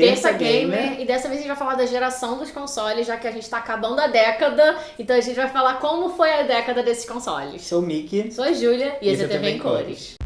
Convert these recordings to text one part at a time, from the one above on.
Terça Gamer. E dessa vez a gente vai falar da geração dos consoles, já que a gente tá acabando a década. Então a gente vai falar como foi a década desses consoles. Sou o Mickey. Sou a Júlia e, e esse é TV em Cores. cores.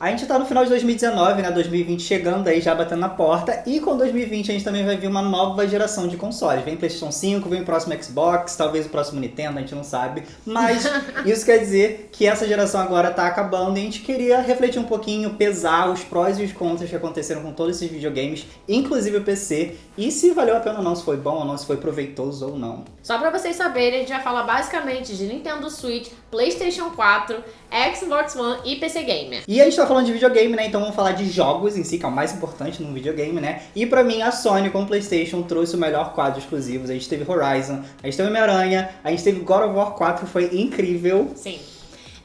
A gente tá no final de 2019, né? 2020 chegando aí, já batendo na porta. E com 2020 a gente também vai ver uma nova geração de consoles. Vem PlayStation 5, vem o próximo Xbox, talvez o próximo Nintendo, a gente não sabe. Mas isso quer dizer que essa geração agora tá acabando e a gente queria refletir um pouquinho, pesar os prós e os contras que aconteceram com todos esses videogames, inclusive o PC, e se valeu a pena ou não, se foi bom ou não, se foi proveitoso ou não. Só pra vocês saberem, a gente vai falar basicamente de Nintendo Switch, PlayStation 4, Xbox One e PC Gamer. E a gente tá falando de videogame, né? Então vamos falar de jogos em si, que é o mais importante num videogame, né? E pra mim, a Sony com o PlayStation trouxe o melhor quadro exclusivos. A gente teve Horizon, a gente teve Homem-Aranha, a gente teve God of War 4, foi incrível. Sim.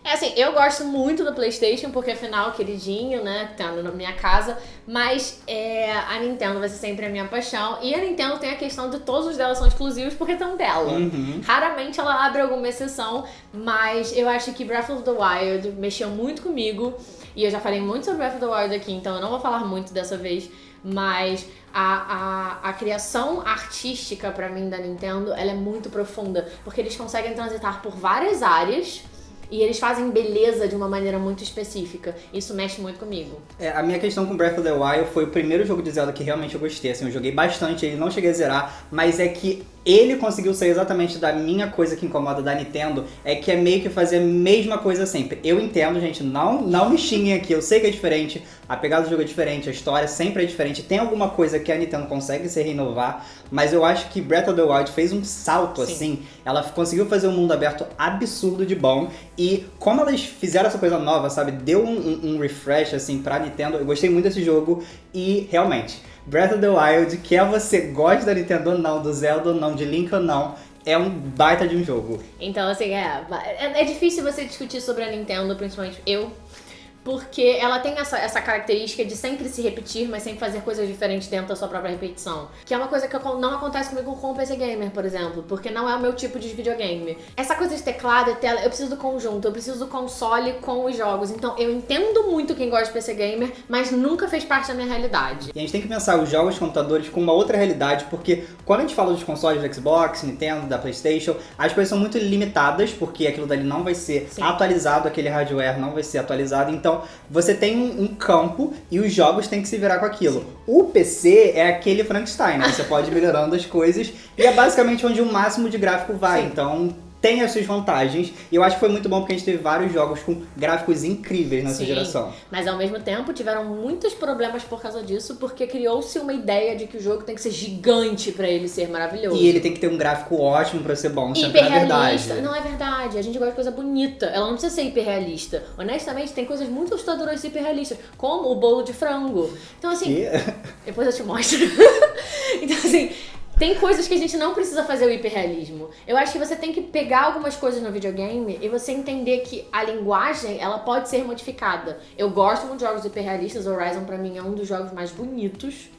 É assim, eu gosto muito do Playstation, porque afinal, queridinho, né, tá na minha casa, mas é, a Nintendo vai ser sempre a minha paixão, e a Nintendo tem a questão de todos os dela são exclusivos porque estão dela. Uhum. Raramente ela abre alguma exceção, mas eu acho que Breath of the Wild mexeu muito comigo, e eu já falei muito sobre Breath of the Wild aqui, então eu não vou falar muito dessa vez, mas a, a, a criação artística para mim da Nintendo, ela é muito profunda, porque eles conseguem transitar por várias áreas, e eles fazem beleza de uma maneira muito específica. Isso mexe muito comigo. É, a minha questão com Breath of the Wild foi o primeiro jogo de Zelda que realmente eu gostei. Assim, eu joguei bastante, ele não cheguei a zerar, mas é que ele conseguiu ser exatamente da minha coisa que incomoda da Nintendo, é que é meio que fazer a mesma coisa sempre. Eu entendo, gente, não, não me xinguem aqui, eu sei que é diferente, a pegada do jogo é diferente, a história sempre é diferente, tem alguma coisa que a Nintendo consegue se renovar, mas eu acho que Breath of the Wild fez um salto, Sim. assim, ela conseguiu fazer um mundo aberto absurdo de bom, e como elas fizeram essa coisa nova, sabe, deu um, um, um refresh, assim, pra Nintendo, eu gostei muito desse jogo, e realmente Breath of the Wild, quer você goste da Nintendo ou não, do Zelda ou não, de Link ou não, é um baita de um jogo. Então, assim, é, é, é difícil você discutir sobre a Nintendo, principalmente eu, porque ela tem essa, essa característica de sempre se repetir, mas sempre fazer coisas diferentes dentro da sua própria repetição. Que é uma coisa que não acontece comigo com o PC Gamer, por exemplo, porque não é o meu tipo de videogame. Essa coisa de teclado e tela, eu preciso do conjunto, eu preciso do console com os jogos. Então eu entendo muito quem gosta de PC Gamer, mas nunca fez parte da minha realidade. E a gente tem que pensar os jogos computadores com uma outra realidade, porque quando a gente fala dos consoles do Xbox, Nintendo, da Playstation, as coisas são muito limitadas, porque aquilo dali não vai ser Sim. atualizado, aquele hardware não vai ser atualizado, então então, você tem um, campo e os jogos têm que se virar com aquilo. O PC é aquele Frankenstein, né? Você pode ir melhorando as coisas e é basicamente onde o máximo de gráfico vai. Sim. Então, tem as suas vantagens. E eu acho que foi muito bom porque a gente teve vários jogos com gráficos incríveis nessa Sim, geração. Mas ao mesmo tempo tiveram muitos problemas por causa disso, porque criou-se uma ideia de que o jogo tem que ser gigante para ele ser maravilhoso. E ele tem que ter um gráfico ótimo para ser bom, sempre é verdade. Não é verdade. A gente gosta de coisa bonita. Ela não precisa ser hiperrealista. Honestamente, tem coisas muito assustadoras e hiperrealistas, como o bolo de frango. Então assim, que? depois eu te mostro. então assim, tem coisas que a gente não precisa fazer o hiperrealismo. Eu acho que você tem que pegar algumas coisas no videogame e você entender que a linguagem, ela pode ser modificada. Eu gosto muito de jogos hiperrealistas, Horizon pra mim é um dos jogos mais bonitos.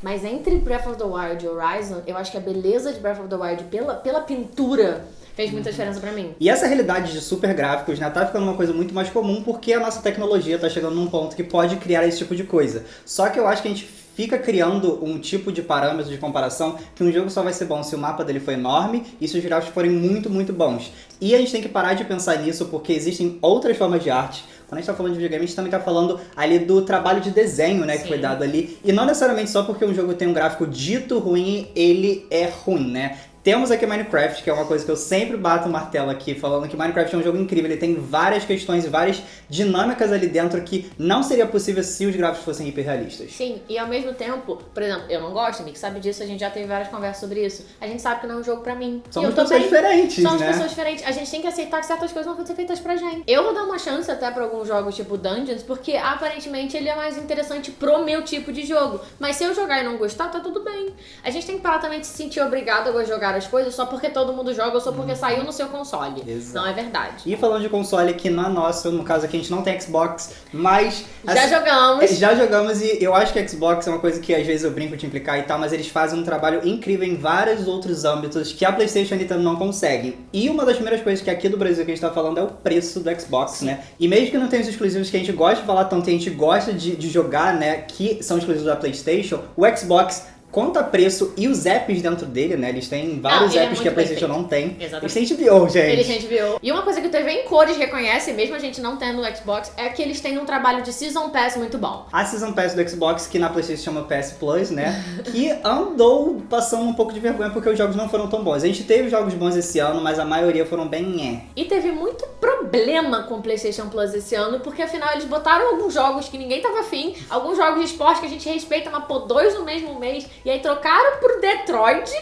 Mas entre Breath of the Wild e Horizon, eu acho que a beleza de Breath of the Wild pela, pela pintura fez muita diferença para mim. E essa realidade de super gráficos, né, tá ficando uma coisa muito mais comum porque a nossa tecnologia tá chegando num ponto que pode criar esse tipo de coisa. Só que eu acho que a gente fica criando um tipo de parâmetro de comparação que um jogo só vai ser bom se o mapa dele for enorme e se os gráficos forem muito, muito bons. E a gente tem que parar de pensar nisso porque existem outras formas de arte. Quando a gente tá falando de videogame, a gente também tá falando ali do trabalho de desenho, né, Sim. que foi dado ali. E não necessariamente só porque um jogo tem um gráfico dito ruim, ele é ruim, né? Temos aqui Minecraft, que é uma coisa que eu sempre bato o martelo aqui, falando que Minecraft é um jogo incrível, ele tem várias questões e várias dinâmicas ali dentro que não seria possível se os gráficos fossem hiperrealistas. Sim, e ao mesmo tempo, por exemplo, eu não gosto, Nick sabe disso, a gente já teve várias conversas sobre isso. A gente sabe que não é um jogo pra mim. Somos pessoas diferentes, Somos né? pessoas diferentes. A gente tem que aceitar que certas coisas não vão ser feitas pra gente. Eu vou dar uma chance até pra alguns jogos tipo Dungeons, porque aparentemente ele é mais interessante pro meu tipo de jogo. Mas se eu jogar e não gostar, tá tudo bem. A gente tem que parar também de se sentir obrigado a jogar jogar as coisas só porque todo mundo joga ou só porque saiu no seu console. Exato. Não é verdade. E falando de console que não é nosso, no caso aqui a gente não tem Xbox, mas. Já assim, jogamos. Já jogamos e eu acho que Xbox é uma coisa que às vezes eu brinco de implicar e tal, mas eles fazem um trabalho incrível em vários outros âmbitos que a PlayStation e a Nintendo não conseguem. E uma das primeiras coisas que aqui do Brasil que a gente tá falando é o preço do Xbox, né? E mesmo que não tenha os exclusivos que a gente gosta de falar tanto, e a gente gosta de, de jogar, né, que são exclusivos da PlayStation, o Xbox conta preço e os apps dentro dele, né? Eles têm vários é apps que a PlayStation não tem. Exatamente. Eles têm HBO, gente. Eles têm HBO. E uma coisa que o TV em cores reconhece, mesmo a gente não tendo no Xbox, é que eles têm um trabalho de Season Pass muito bom. A Season Pass do Xbox, que na PlayStation chama PS Plus, né? que andou passando um pouco de vergonha porque os jogos não foram tão bons. A gente teve jogos bons esse ano, mas a maioria foram bem é. E teve muito problema com o PlayStation Plus esse ano, porque afinal eles botaram alguns jogos que ninguém tava afim, alguns jogos de esporte que a gente respeita, mas pô, dois no mesmo mês, e aí trocaram por Detroit.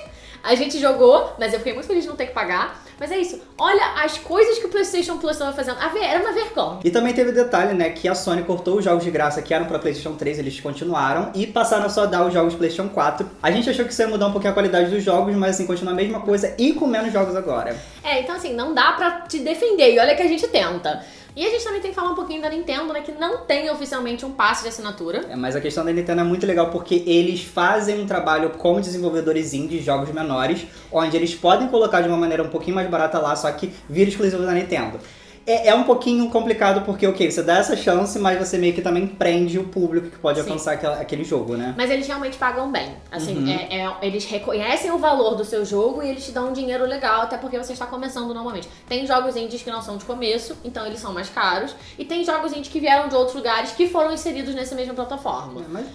A gente jogou, mas eu fiquei muito feliz de não ter que pagar. Mas é isso. Olha as coisas que o PlayStation Plus estava fazendo. A ver, era uma vergonha. E também teve o detalhe, né, que a Sony cortou os jogos de graça que eram pra PlayStation 3, eles continuaram, e passaram a só dar os jogos PlayStation 4. A gente achou que isso ia mudar um pouquinho a qualidade dos jogos, mas assim, continua a mesma coisa e com menos jogos agora. É, então assim, não dá pra te defender. E olha que a gente tenta. E a gente também tem que falar um pouquinho da Nintendo, né? Que não tem oficialmente um passe de assinatura. É, mas a questão da Nintendo é muito legal porque eles fazem um trabalho com desenvolvedores indie jogos menores, onde eles podem colocar de uma maneira um pouquinho mais barata lá, só que vira exclusivo da Nintendo. É, é um pouquinho complicado porque, ok, você dá essa chance, mas você meio que também prende o público que pode Sim. alcançar aquela- aquele jogo, né? Mas eles realmente pagam bem. Assim, Uhum. é- é- eles reconhecem o valor do seu jogo e eles te dão um dinheiro legal, até porque você está começando normalmente. Tem jogos indies que não são de começo, então eles são mais caros. E tem jogos indies que vieram de outros lugares que foram inseridos nessa mesma plataforma. É, mas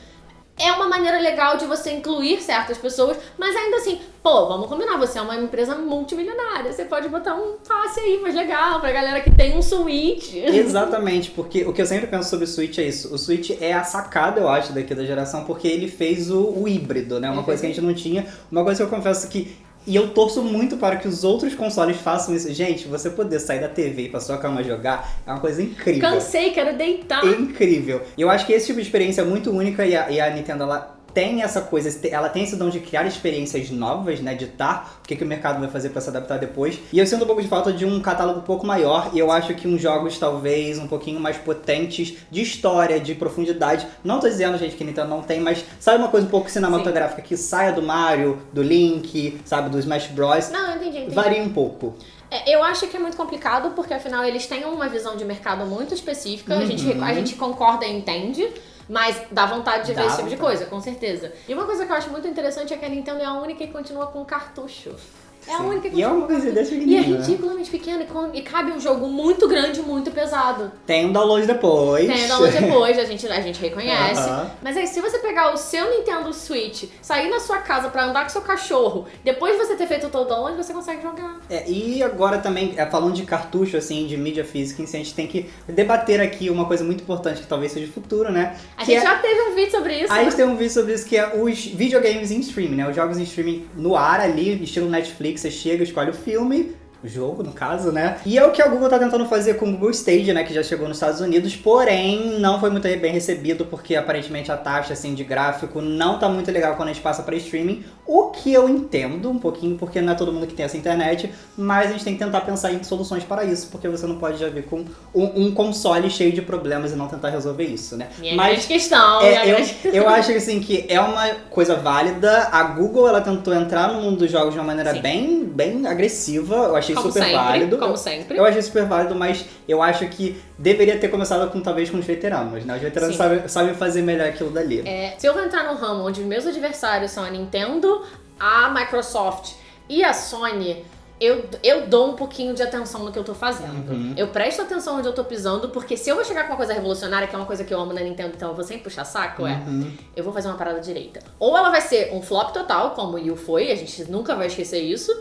É uma maneira legal de você incluir certas pessoas, mas ainda assim, pô, vamos combinar, você é uma empresa multimilionária, você pode botar um passe aí mais legal pra galera que tem um Switch. Exatamente, porque o que eu sempre penso sobre o Switch é isso. O Switch é a sacada, eu acho, daqui da geração, porque ele fez o, o híbrido, né? Uma Uhum. coisa que a gente não tinha. Uma coisa que eu confesso que. E eu torço muito para que os outros consoles façam isso. Gente, você poder sair da TV e ir pra sua cama jogar é uma coisa incrível. Cansei, quero deitar. Incrível. E eu acho que esse tipo de experiência é muito única e a, e a Nintendo, ela tem essa coisa, ela tem esse dom de criar experiências novas, né? Ditar o que, que o mercado vai fazer pra se adaptar depois. E eu sinto um pouco de falta de um catálogo um pouco maior. E eu acho que uns jogos, talvez, um pouquinho mais potentes de história, de profundidade. Não tô dizendo, gente, que Nintendo não tem, mas sabe uma coisa um pouco cinematográfica que saia do Mario, do Link, sabe, do Smash Bros. Não, eu entendi, entendi. Varia um pouco. É, eu acho que é muito complicado, porque afinal eles têm uma visão de mercado muito específica, a, gente, Uhum. a gente concorda e entende. Mas dá vontade de ver Dá esse tipo de coisa, com certeza. E uma coisa que eu acho muito interessante é que a Nintendo é a única que continua com cartucho. É a única que E é uma coisa desse E é né? ridiculamente pequeno e, cabe um jogo muito grande, muito pesado. Tem um download depois. Tem o download depois, a gente, a gente reconhece. Aham. Mas aí, se você pegar o seu Nintendo Switch, sair na sua casa pra andar com seu cachorro, depois de você ter feito o download, você consegue jogar. É, e agora também, é, falando de cartucho, assim, de mídia física, si, a gente tem que debater aqui uma coisa muito importante que talvez seja o futuro, né? A gente é- já teve um vídeo sobre isso. A né? gente tem um vídeo sobre isso que é os videogames em streaming, né? Os jogos em streaming no ar ali, estilo Netflix, você chega, escolhe o filme, o jogo, no caso, né? E é o que a Google tá tentando fazer com o Google Stadia, né? Que já chegou nos Estados Unidos, porém não foi muito bem recebido, porque aparentemente a taxa, assim, de gráfico não tá muito legal quando a gente passa pra streaming. O que eu entendo um pouquinho, porque não é todo mundo que tem essa internet, mas a gente tem que tentar pensar em soluções para isso, porque você não pode já vir com um, um console cheio de problemas e não tentar resolver isso, né? Minha mas grande questão. é, minha eu, grande- eu acho que assim que é uma coisa válida. A Google ela tentou entrar no mundo dos jogos de uma maneira Sim. bem, bem agressiva. Eu achei como super sempre, válido. Como Eu, sempre. eu achei super válido, mas eu acho que deveria ter começado com talvez com os veteranos, né? Os veteranos Sim. sabem, sabem fazer melhor aquilo dali. É, se eu vou entrar num ramo onde meus adversários são a Nintendo, a Microsoft e a Sony, eu, eu dou um pouquinho de atenção no que eu tô fazendo. Uhum. Eu presto atenção onde eu tô pisando, porque se eu vou chegar com uma coisa revolucionária, que é uma coisa que eu amo na Nintendo, então eu vou sempre puxar saco, é, Uhum. eu vou fazer uma parada direita. Ou ela vai ser um flop total, como o Wii U foi, a gente nunca vai esquecer isso.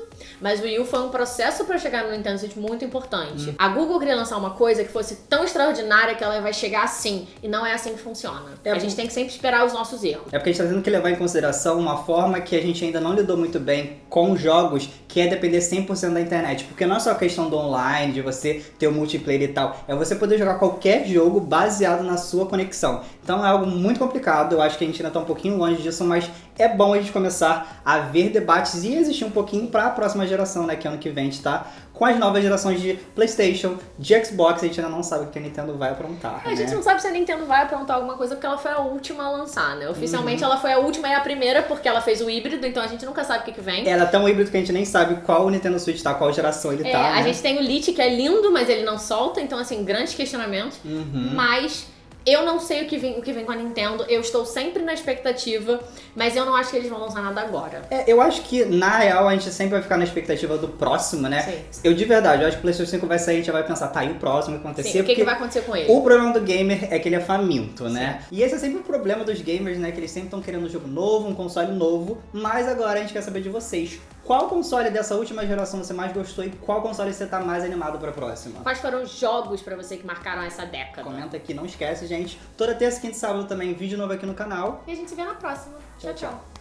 Mas o Wii U foi um processo pra chegar no Nintendo Switch muito importante. A Google queria lançar uma coisa que fosse tão extraordinária que ela vai chegar assim. E não é assim que funciona. É, a gente tem que sempre esperar os nossos erros. É porque a gente tá tendo que levar em consideração uma forma que a gente ainda não lidou muito bem com jogos, que é depender 100% da internet. Porque não é só a questão do online, de você ter o multiplayer e tal, é você poder jogar qualquer jogo baseado na sua conexão. Então é algo muito complicado, eu acho que a gente ainda tá um pouquinho longe disso, mas é bom a gente começar a ver debates e existir um pouquinho para a próxima geração, né? Que ano que vem a gente tá com as novas gerações de PlayStation, de Xbox. A gente ainda não sabe o que a Nintendo vai aprontar. É, a né? gente não sabe se a Nintendo vai aprontar alguma coisa porque ela foi a última a lançar, né? Oficialmente ela foi a última e a primeira porque ela fez o híbrido, então a gente nunca sabe o que, que vem. Ela é tão híbrido que a gente nem sabe qual o Nintendo Switch tá, qual geração ele É, tá. a né? gente tem o Lite, que é lindo, mas ele não solta, então assim, grandes questionamentos. Uhum. Mas eu não sei o que, vem, o que vem com a Nintendo, eu estou sempre na expectativa, mas eu não acho que eles vão lançar nada agora. É, eu acho que, na real, a gente sempre vai ficar na expectativa do próximo, né? Sim. Eu, de verdade, eu acho que o PlayStation 5 vai sair a gente já vai pensar, tá, e o próximo vai acontecer? Sim, o que, que vai acontecer com ele? O problema do gamer é que ele é faminto, né? E esse é sempre o problema dos gamers, né? Que eles sempre estão querendo um jogo novo, um console novo. Mas agora a gente quer saber de vocês. Qual console dessa última geração você mais gostou e qual console você tá mais animado pra próxima? Quais foram os jogos pra você que marcaram essa década? Comenta aqui, não esquece, gente. Toda terça, quinta e sábado também, vídeo novo aqui no canal. E a gente se vê na próxima. tchau. Tchau, tchau.